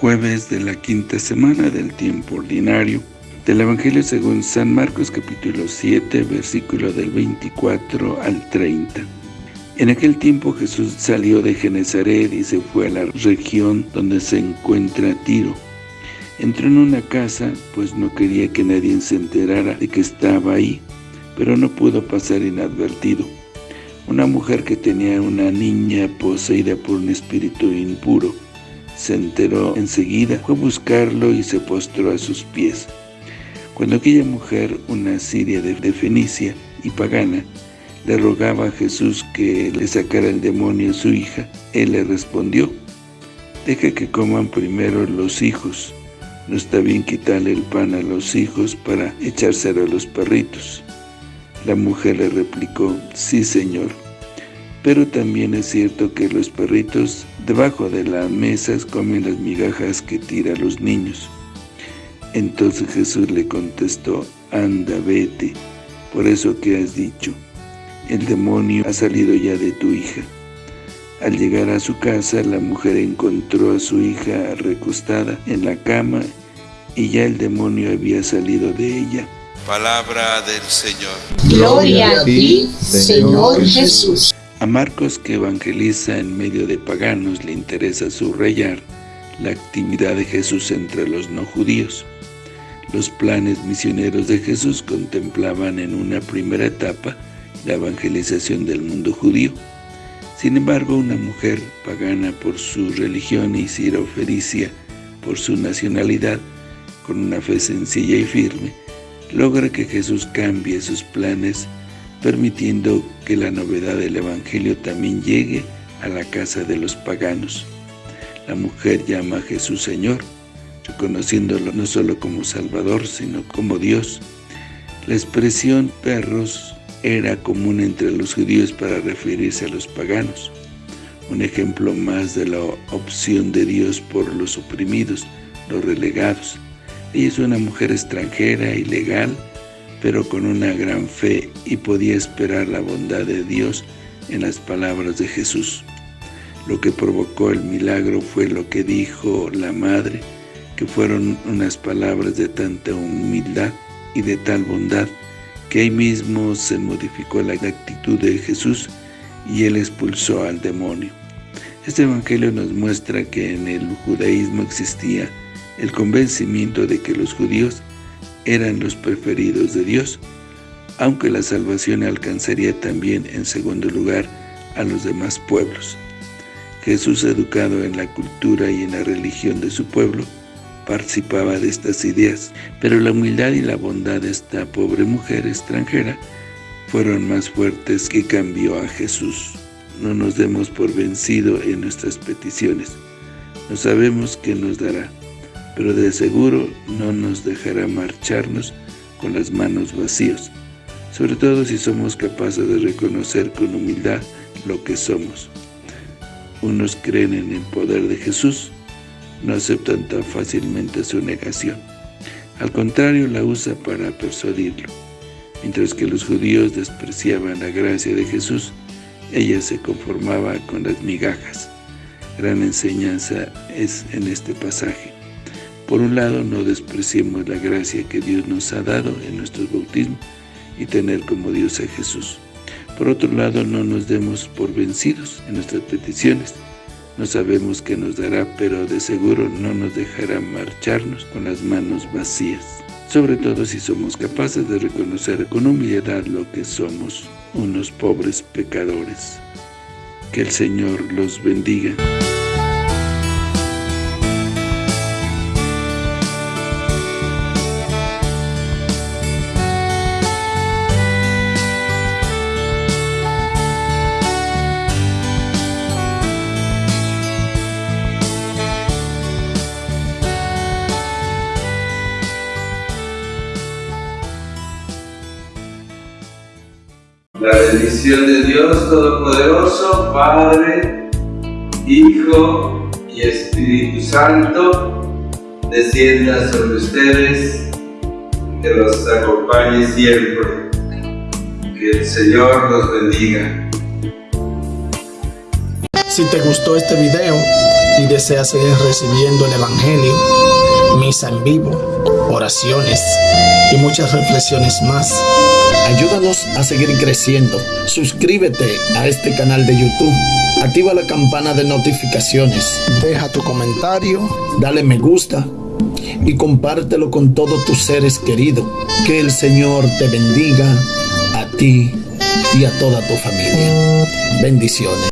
jueves de la quinta semana del tiempo ordinario del Evangelio según San Marcos capítulo 7, versículo del 24 al 30. En aquel tiempo Jesús salió de Genezaret y se fue a la región donde se encuentra Tiro. Entró en una casa, pues no quería que nadie se enterara de que estaba ahí, pero no pudo pasar inadvertido. Una mujer que tenía una niña poseída por un espíritu impuro, se enteró enseguida, fue a buscarlo y se postró a sus pies. Cuando aquella mujer, una siria de, Fenicia y pagana, le rogaba a Jesús que le sacara el demonio a su hija, él le respondió, «Deja que coman primero los hijos, no está bien quitarle el pan a los hijos para echárselo a los perritos». La mujer le replicó, «Sí, Señor, pero también es cierto que los perritos debajo de las mesas comen las migajas que tiran los niños». Entonces Jesús le contestó, «Anda, vete, por eso que has dicho» el demonio ha salido ya de tu hija. Al llegar a su casa, la mujer encontró a su hija recostada en la cama y ya el demonio había salido de ella. Palabra del Señor. Gloria a ti, Señor Jesús. Marcos, que evangeliza en medio de paganos, le interesa subrayar la actividad de Jesús entre los no judíos. Los planes misioneros de Jesús contemplaban en una primera etapa la evangelización del mundo judío. Sin embargo, una mujer pagana por su religión y sirofericia por su nacionalidad, con una fe sencilla y firme, logra que Jesús cambie sus planes, permitiendo que la novedad del Evangelio también llegue a la casa de los paganos. La mujer llama a Jesús Señor, reconociéndolo no solo como Salvador, sino como Dios. La expresión perros era común entre los judíos para referirse a los paganos. Un ejemplo más de la opción de Dios por los oprimidos, los relegados. Ella es una mujer extranjera, ilegal, pero con una gran fe y podía esperar la bondad de Dios en las palabras de Jesús. Lo que provocó el milagro fue lo que dijo la madre, que fueron unas palabras de tanta humildad y de tal bondad que ahí mismo se modificó la actitud de Jesús y él expulsó al demonio. Este evangelio nos muestra que en el judaísmo existía el convencimiento de que los judíos eran los preferidos de Dios, aunque la salvación alcanzaría también en segundo lugar a los demás pueblos. Jesús, educado en la cultura y en la religión de su pueblo, participaba de estas ideas, pero la humildad y la bondad de esta pobre mujer extranjera fueron más fuertes que cambió a Jesús. No nos demos por vencido en nuestras peticiones. No sabemos qué nos dará, pero de seguro no nos dejará marcharnos con las manos vacías, sobre todo si somos capaces de reconocer con humildad lo que somos. Unos creen en el poder de Jesús, no aceptan tan fácilmente su negación. Al contrario, la usa para persuadirlo. Mientras que los judíos despreciaban la gracia de Jesús, ella se conformaba con las migajas. Gran enseñanza es en este pasaje. Por un lado, no despreciemos la gracia que Dios nos ha dado en nuestro bautismo y tener como Dios a Jesús. Por otro lado, no nos demos por vencidos en nuestras peticiones, no sabemos qué nos dará, pero de seguro no nos dejará marcharnos con las manos vacías. Sobre todo si somos capaces de reconocer con humildad lo que somos, unos pobres pecadores. Que el Señor los bendiga. La bendición de Dios Todopoderoso, Padre, Hijo y Espíritu Santo, descienda sobre ustedes, que los acompañe siempre. Que el Señor los bendiga. Si te gustó este video, y deseas seguir recibiendo el Evangelio, misa en vivo, oraciones y muchas reflexiones más. Ayúdanos a seguir creciendo. Suscríbete a este canal de YouTube. Activa la campana de notificaciones. Deja tu comentario. Dale me gusta. Y compártelo con todos tus seres queridos. Que el Señor te bendiga a ti y a toda tu familia. Bendiciones.